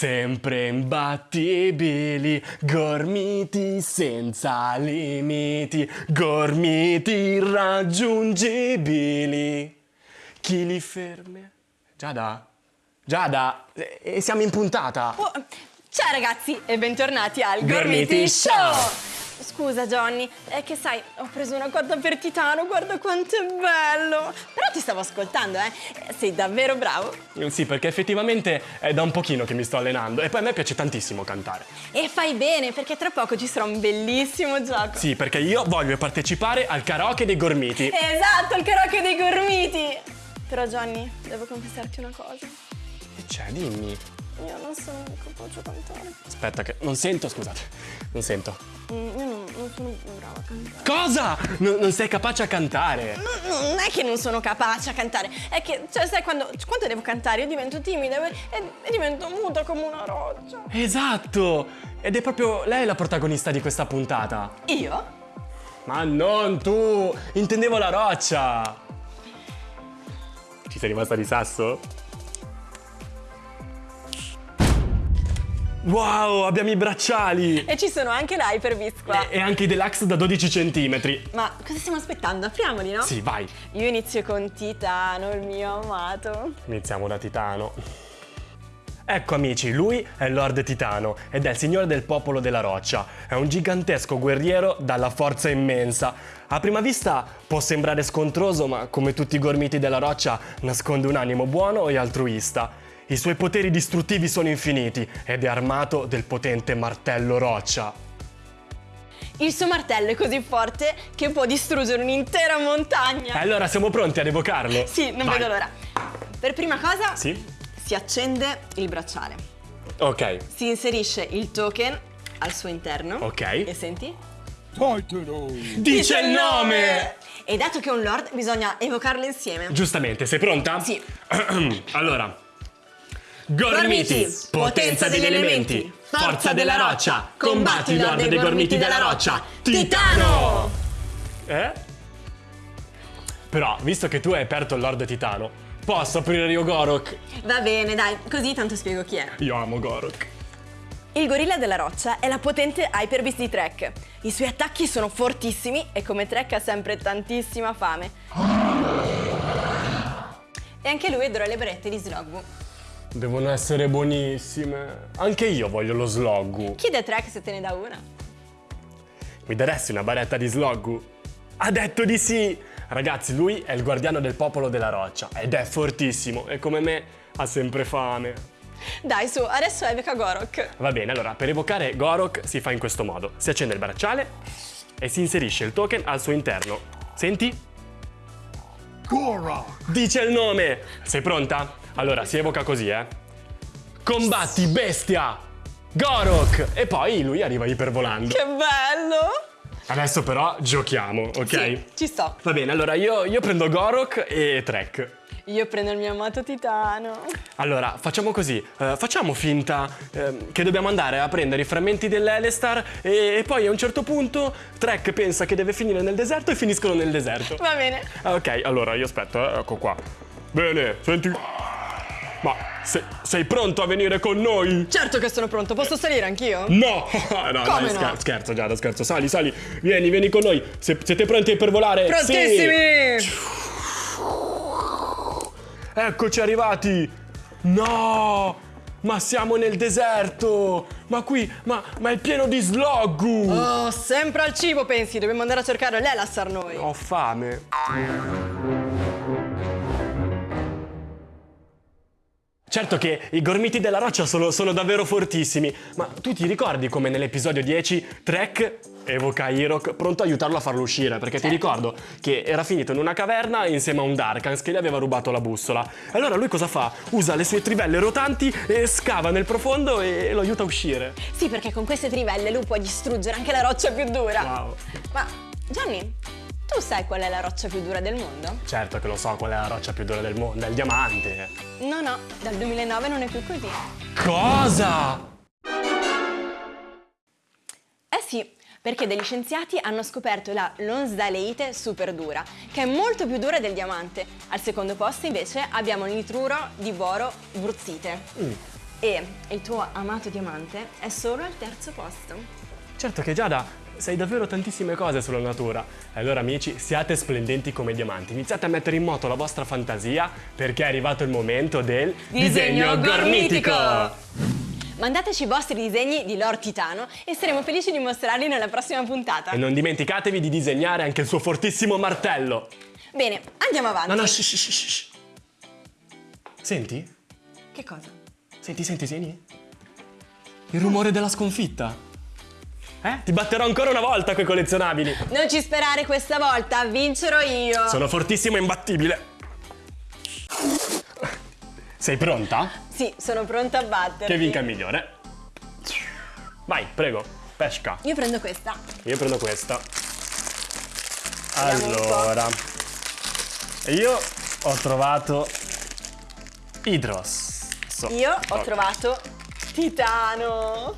Sempre imbattibili, gormiti senza limiti, gormiti irraggiungibili. Chi li ferma? Giada? Giada, e siamo in puntata. Oh, ciao ragazzi e bentornati al Gormiti Gormiti Show. Scusa Johnny, è che sai, ho preso una cotta per Titano, guarda quanto è bello! Però ti stavo ascoltando, eh? Sei davvero bravo. Sì, perché effettivamente è da un pochino che mi sto allenando e poi a me piace tantissimo cantare. E fai bene, perché tra poco ci sarà un bellissimo gioco. Sì, perché io voglio partecipare al karaoke dei gormiti. Esatto, il karaoke dei Gormiti! Però Johnny, devo confessarti una cosa. Che c'è? Dimmi. Io non sono capace a cantare. Aspetta che... Non sento, scusate. Non sento. Mm, Io non, non sono brava a cantare. Cosa? No- non sei capace a cantare? No, non è che non sono capace a cantare, è che, cioè, sai, quando, quando devo cantare io divento timida e, e- e divento muta come una roccia. Esatto! Ed è proprio lei la protagonista di questa puntata. Io? Ma non tu! Intendevo la roccia! Ci sei rimasta di sasso? Wow, abbiamo i bracciali! E ci sono anche l'Hyperbis qua. E anche i deluxe da 12 centimetri. Ma cosa stiamo aspettando? Apriamoli, no? Sì, vai. Io inizio con Titano, il mio amato. Iniziamo da Titano. Ecco amici, lui è Lord Titano ed è il signore del popolo della roccia. È un gigantesco guerriero dalla forza immensa. A prima vista può sembrare scontroso, ma come tutti i gormiti della roccia nasconde un animo buono e altruista. I suoi poteri distruttivi sono infiniti ed è armato del potente martello roccia. Il suo martello è così forte che può distruggere un'intera E montagna. allora siamo pronti ad evocarlo? Sì, non Vai. vedo l'ora. Per prima cosa Sì? si accende il bracciale. Ok, Si inserisce il token al suo interno. Ok. E senti? dice il nome! E dato che è un lord, bisogna evocarlo insieme. Giustamente, sei pronta? Sì. allora. Gormiti, potenza degli elementi, forza della roccia, combatti l'orde dei gormiti della roccia, Titano! Eh? Però, visto che tu hai aperto il Lord Titano, posso aprire io Gorok? Va bene, dai, così tanto spiego chi è. Io amo Gorok. Il gorilla della roccia è la potente Hyper di Trek. I suoi attacchi sono fortissimi e come Trek ha sempre tantissima fame. E anche lui adora le barette di Slogbu. Devono essere buonissime. Anche io voglio lo Sloggu. Chiede a Trek se te ne dà una. Mi daresti una baretta di Sloggu? Ha detto di sì! Ragazzi, lui è il guardiano del popolo della roccia ed è fortissimo e come me ha sempre fame. Dai, su, adesso evoca Gorok. Va bene, allora per evocare Gorok si fa in questo modo. Si accende il bracciale e si inserisce il token al suo interno. Senti? Goro! Dice il nome! Sei pronta? Allora, si evoca così, eh. Combatti bestia! Gorok! E poi lui arriva ipervolando. Che bello! Adesso però giochiamo, ok? Sì, ci sto. Va bene, allora io, io prendo Gorok e Trek. Io prendo il mio amato Titano. Allora, facciamo così, eh, facciamo finta ehm, che dobbiamo andare a prendere i frammenti dell'Elestar e, e poi a un certo punto Trek pensa che deve finire nel deserto e finiscono nel deserto. Va bene. Ah, ok, allora io aspetto, eh, ecco qua. Bene, senti... Ma se- sei pronto a venire con noi? Certo che sono pronto, posso salire anch'io? No! no, Come dai, no? scher- scherzo, Giada, scherzo. Sali, sali. Vieni, vieni con noi. Se- siete pronti per volare? Prontissimi! Sì! Eccoci arrivati! No! Ma siamo nel deserto! Ma qui, ma, ma è pieno di sloggu! Oh, sempre al cibo pensi, dobbiamo andare a cercare l'Elassar noi. Ho fame. Certo che i gormiti della roccia sono, sono davvero fortissimi, ma tu ti ricordi come nell'episodio 10 Trek evoca Hirok pronto a aiutarlo a farlo uscire? Perché ti ricordo che era finito in una caverna insieme a un Darkans che gli aveva rubato la bussola. E allora lui cosa fa? Usa le sue trivelle rotanti e scava nel profondo e lo aiuta a uscire. Sì, perché con queste trivelle lui può distruggere anche la roccia più dura. Wow. Ma, Gianni, tu sai qual è la roccia più dura del mondo? Certo che lo so qual è la roccia più dura del mondo, è il diamante. No, no, dal 2009 non è più così. Cosa? Eh sì, perché degli scienziati hanno scoperto la lonsdaleite super dura, che è molto più dura del diamante. Al secondo posto invece abbiamo il nitruro di boro bruzzite. Mm. E il tuo amato diamante è solo al terzo posto. Certo che Giada, sai davvero tantissime cose sulla natura. Allora amici, siate splendenti come diamanti. Iniziate a mettere in moto la vostra fantasia perché è arrivato il momento del Mandateci i vostri disegni di Lord Titano e saremo felici di mostrarli nella prossima puntata. E non dimenticatevi di disegnare anche il suo fortissimo martello. Bene, andiamo avanti. No, no, shh, shh, shh. Senti? Che cosa? Senti, senti, senti. Il rumore della sconfitta. Eh? Ti batterò ancora una volta coi collezionabili. Non ci sperare questa volta, vincerò io. Sono fortissimo e imbattibile. Sei pronta? Sì, sono pronta a battere. Che vinca il migliore. Vai, prego, pesca. Io prendo questa. Io prendo questa. Vediamo. Allora, io ho trovato Idros. So- Io ho trovato Titano.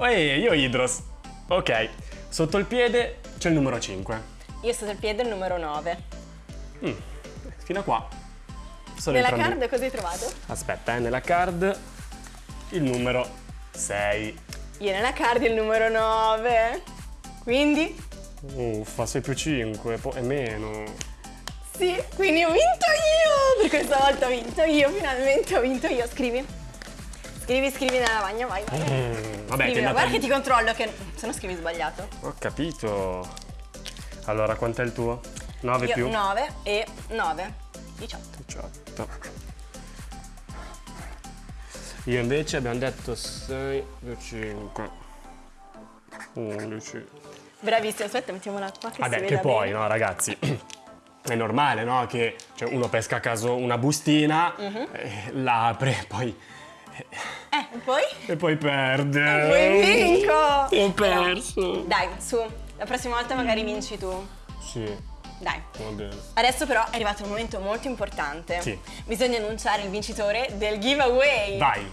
Ehi, io Idros. Ok, sotto il piede c'è il numero 5. Io sto al piede il numero 9. Fino a qua. Sono Nella entrambi- card cosa hai trovato? Aspetta, eh, nella card il numero 6. Io nella card il numero 9. Quindi? Uffa, 6 più 5 e meno. Sì, quindi ho vinto io! Per questa volta ho vinto io, finalmente ho vinto io. Scrivi. Scrivi, scrivi nella lavagna, vai, vai. Mm, vabbè, ti Scrivi, è ma andata guarda che ti controllo, che se no scrivi sbagliato. Ho capito. Allora, quant'è il tuo? 9 Io più? 9 e 9. 18. 18. Io invece abbiamo detto 6 più 5. 11. Bravissimo, aspetta, mettiamola qua che Vabbè, si che poi, bene. no, ragazzi. È normale, no? Che cioè, uno pesca a caso una bustina, Mhm. eh, la apre, poi. Eh, e poi? e poi perde. E poi vinco! Ho perso. Dai, su, la prossima volta magari vinci tu. Sì, Dai. Adesso però è arrivato un momento molto importante. Sì. Bisogna annunciare il vincitore del giveaway. Vai.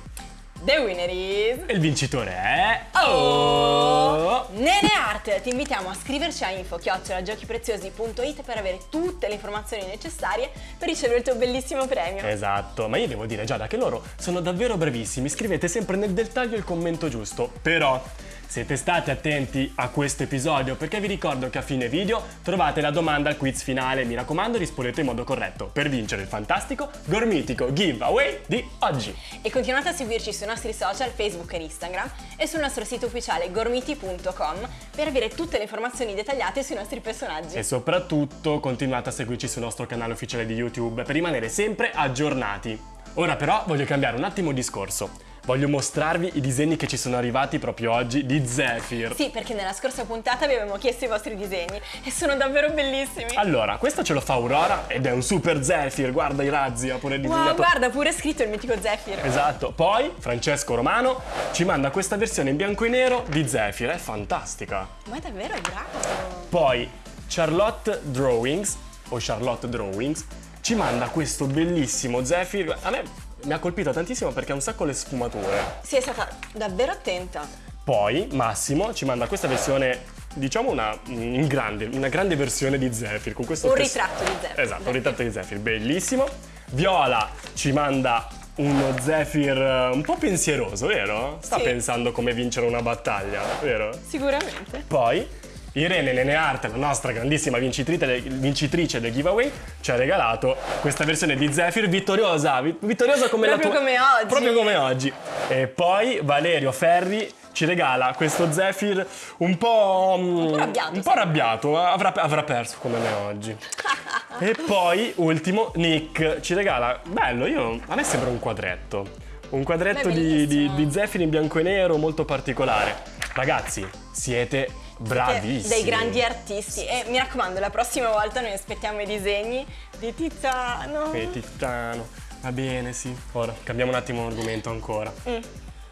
The winner is... E il vincitore è. Oh! Nene Art! Ti invitiamo a scriverci a info-giochipreziosi.it per avere tutte le informazioni necessarie per ricevere il tuo bellissimo premio. Esatto, ma io devo dire Giada che loro sono davvero bravissimi, scrivete sempre nel dettaglio il commento giusto, però siete stati attenti a questo episodio perché vi ricordo che a fine video trovate la domanda al quiz finale, mi raccomando rispondete in modo corretto per vincere il fantastico gormitico giveaway di oggi. E continuate a seguirci sui nostri social Facebook e Instagram e sul nostro sito ufficiale gormiti.com per avere tutte le informazioni dettagliate sui nostri personaggi. E soprattutto continuate a seguirci sul nostro canale ufficiale di YouTube per rimanere sempre aggiornati. Ora però voglio cambiare un attimo discorso. Voglio mostrarvi i disegni che ci sono arrivati proprio oggi di Zephyr. Sì, perché nella scorsa puntata vi avevamo chiesto i vostri disegni e sono davvero bellissimi. Allora, questo ce lo fa Aurora ed è un super Zephyr, guarda i razzi, ha pure disegnato. Wow, guarda, pure scritto il mitico Zephyr. Esatto, poi Francesco Romano ci manda questa versione in bianco e nero di Zephyr, è fantastica. Ma è davvero bravo. Poi Charlotte Drawings, o Charlotte Drawings, ci manda questo bellissimo Zephyr. A me mi ha colpito tantissimo perché ha un sacco le sfumature. Sì, è stata davvero attenta. Poi Massimo ci manda questa versione, diciamo una, in grande, una grande versione di Zephyr con questo Un test- ritratto di Zephyr. Esatto, un ritratto di Zephyr, bellissimo. Viola ci manda uno Zephyr eh, un po' pensieroso, vero? Sta Sì. pensando come vincere una battaglia, vero? Sicuramente. Poi Irene Neneart, la nostra grandissima vincitrice del, giveaway, ci ha regalato questa versione di Zephyr vittoriosa, vi- vittoriosa come Proprio la tua... come oggi. Proprio come oggi. E poi Valerio Ferri ci regala questo Zephyr un po'... Un po' arrabbiato, Un po' arrabbiato, avrà, avrà perso come me oggi. e poi, ultimo, Nick ci regala... Bello, io, a me sembra un quadretto. Un quadretto di, di, di Zephyr in bianco e nero molto particolare. Ragazzi, siete bravissimi. Dei grandi artisti. E mi raccomando, la prossima volta noi aspettiamo i disegni di Tiziano. E Titano. Va bene, sì. Ora cambiamo un attimo argomento ancora. Mm.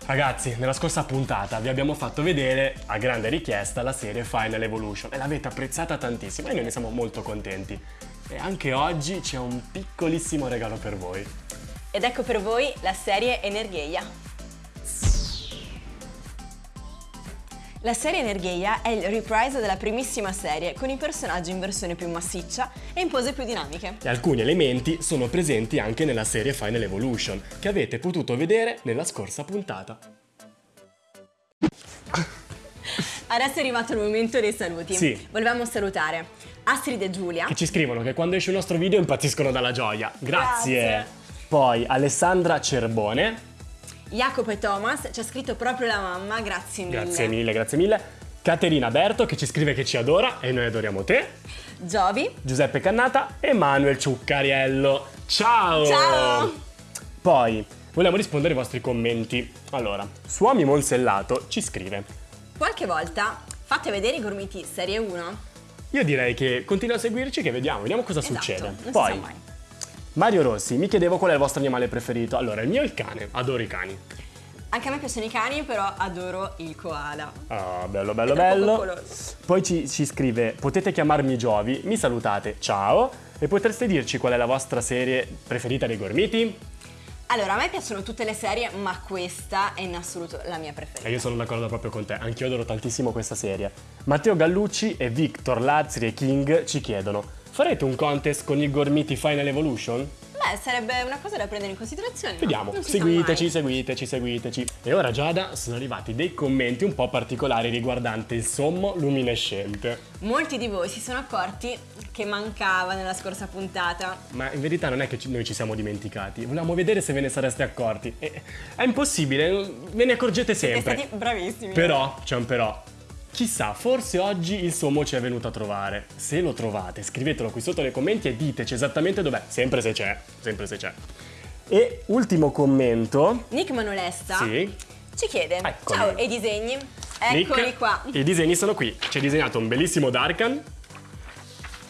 Ragazzi, nella scorsa puntata vi abbiamo fatto vedere, a grande richiesta, la serie Final Evolution e l'avete apprezzata tantissimo e noi ne siamo molto contenti. E anche oggi c'è un piccolissimo regalo per voi. Ed ecco per voi la serie Energeia. La serie Nergheia è il reprise della primissima serie, con i personaggi in versione più massiccia e in pose più dinamiche. E alcuni elementi sono presenti anche nella serie Final Evolution, che avete potuto vedere nella scorsa puntata. Adesso è arrivato il momento dei saluti. Sì. Volevamo salutare Astrid e Giulia. Che ci scrivono che quando esce il nostro video impazziscono dalla gioia. Grazie! Grazie. Poi Alessandra Cerbone, Jacopo e Thomas, ci ha scritto proprio la mamma, grazie mille. grazie mille, grazie mille. Caterina Berto che ci scrive che ci adora e noi adoriamo te. Giovi. Giuseppe Cannata e Manuel Ciuccariello. Ciao! Ciao! Poi vogliamo rispondere ai vostri commenti. Allora, Suomi Monsellato ci scrive. Qualche volta fate vedere i gormiti serie 1. Io direi che continua a seguirci che vediamo, vediamo cosa Esatto, succede. Poi sa mai. Mario Rossi mi chiedeva qual è il vostro animale preferito. Allora, il mio è il cane, adoro i cani. Anche a me piacciono i cani, però adoro il koala. Ah, bello, bello, bello. coccoloso. Poi ci, ci scrive, potete chiamarmi Giovi, mi salutate, ciao. E potreste dirci qual è la vostra serie preferita dei gormiti? Allora, a me piacciono tutte le serie, ma questa è in assoluto la mia E preferita. io sono d'accordo proprio con te, anch'io adoro tantissimo questa serie. Matteo Gallucci e Victor Lazzri e King ci chiedono, farete un contest con i gormiti Final Evolution? Beh, sarebbe una cosa da prendere in considerazione. no? Vediamo, sa seguiteci, seguiteci, seguiteci. E ora Giada sono arrivati dei commenti un po' particolari riguardante il sommo luminescente. Molti di voi si sono accorti che mancava nella scorsa puntata. Ma in verità non è che noi ci siamo dimenticati, volevamo vedere se ve ne sareste accorti. È impossibile, ve ne accorgete Siete sempre. stati bravissimi. Però, c'è un però. Chissà, forse oggi il sommo ci è venuto a trovare. Se lo trovate, scrivetelo qui sotto nei commenti e diteci esattamente dov'è. Sempre se c'è, sempre se c'è. E ultimo commento. Nick Manolesta Sì. ci chiede: Eccoli. Ciao, e i disegni? Eccoli Nick, qua. I disegni sono qui. Ci ha disegnato un bellissimo Darkan,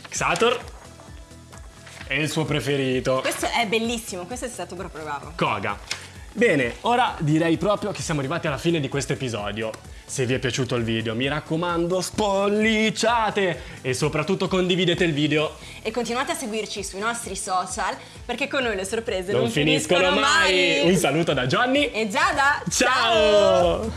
Xator e il suo preferito, Questo è bellissimo, questo è stato proprio bravo. Koga. Bene, ora direi proprio che siamo arrivati alla fine di questo episodio. Se vi è piaciuto il video, mi raccomando, spolliciate e soprattutto condividete il video. E continuate a seguirci sui nostri social perché con noi le sorprese Non, non, finiscono, mai. Un saluto da Johnny. E Giada, Ciao.